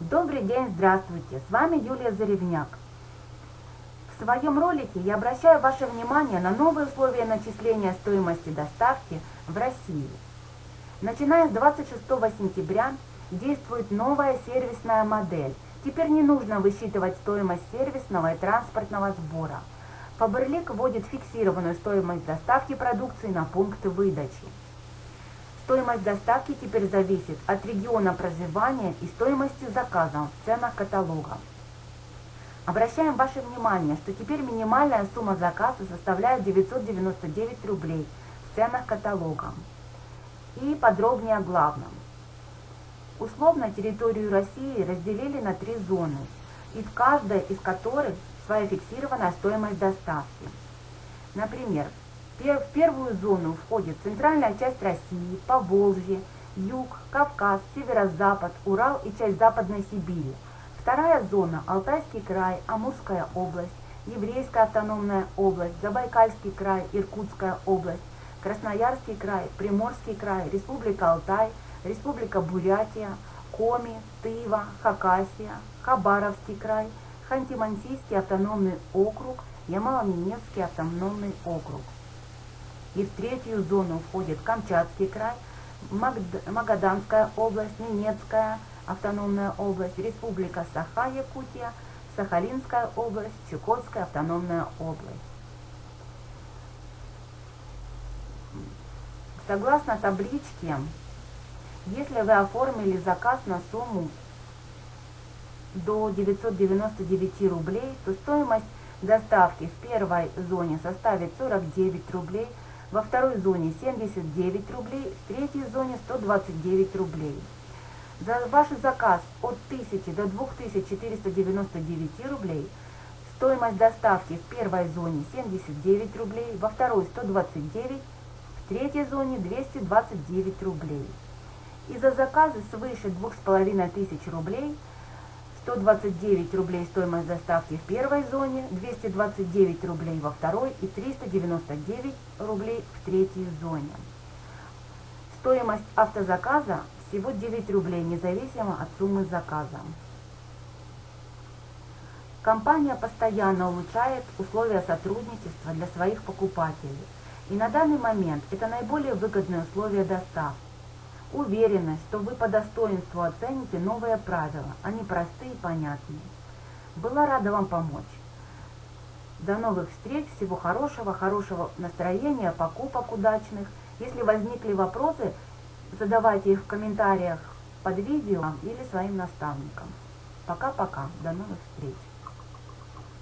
Добрый день, здравствуйте! С вами Юлия Заревняк. В своем ролике я обращаю ваше внимание на новые условия начисления стоимости доставки в России. Начиная с 26 сентября действует новая сервисная модель. Теперь не нужно высчитывать стоимость сервисного и транспортного сбора. Фаберлик вводит фиксированную стоимость доставки продукции на пункты выдачи. Стоимость доставки теперь зависит от региона проживания и стоимости заказа в ценах каталога. Обращаем ваше внимание, что теперь минимальная сумма заказа составляет 999 рублей в ценах каталога. И подробнее о главном. Условно территорию России разделили на три зоны, и в каждой из которых своя фиксированная стоимость доставки. Например, в первую зону входит центральная часть России, Поволжье, Юг, Кавказ, Северо-Запад, Урал и часть Западной Сибири. Вторая зона – Алтайский край, Амурская область, Еврейская автономная область, Забайкальский край, Иркутская область, Красноярский край, Приморский край, Республика Алтай, Республика Бурятия, Коми, Тыва, Хакасия, Хабаровский край, Ханти-Мансийский автономный округ, Ямало-Ненецкий автономный округ. И в третью зону входит Камчатский край, Магаданская область, Ненецкая автономная область, Республика Саха-Якутия, Сахалинская область, Чукотская автономная область. Согласно табличке, если вы оформили заказ на сумму до 999 рублей, то стоимость доставки в первой зоне составит 49 рублей, во второй зоне 79 рублей, в третьей зоне 129 рублей. За ваш заказ от 1000 до 2499 рублей стоимость доставки в первой зоне 79 рублей, во второй 129, в третьей зоне 229 рублей. И за заказы свыше 2500 рублей 129 рублей стоимость доставки в первой зоне, 229 рублей во второй и 399 рублей в третьей зоне. Стоимость автозаказа всего 9 рублей, независимо от суммы заказа. Компания постоянно улучшает условия сотрудничества для своих покупателей. И на данный момент это наиболее выгодные условия доставки. Уверена, что вы по достоинству оцените новые правила, они простые и понятные. Была рада вам помочь. До новых встреч, всего хорошего, хорошего настроения, покупок удачных. Если возникли вопросы, задавайте их в комментариях под видео или своим наставникам. Пока-пока, до новых встреч.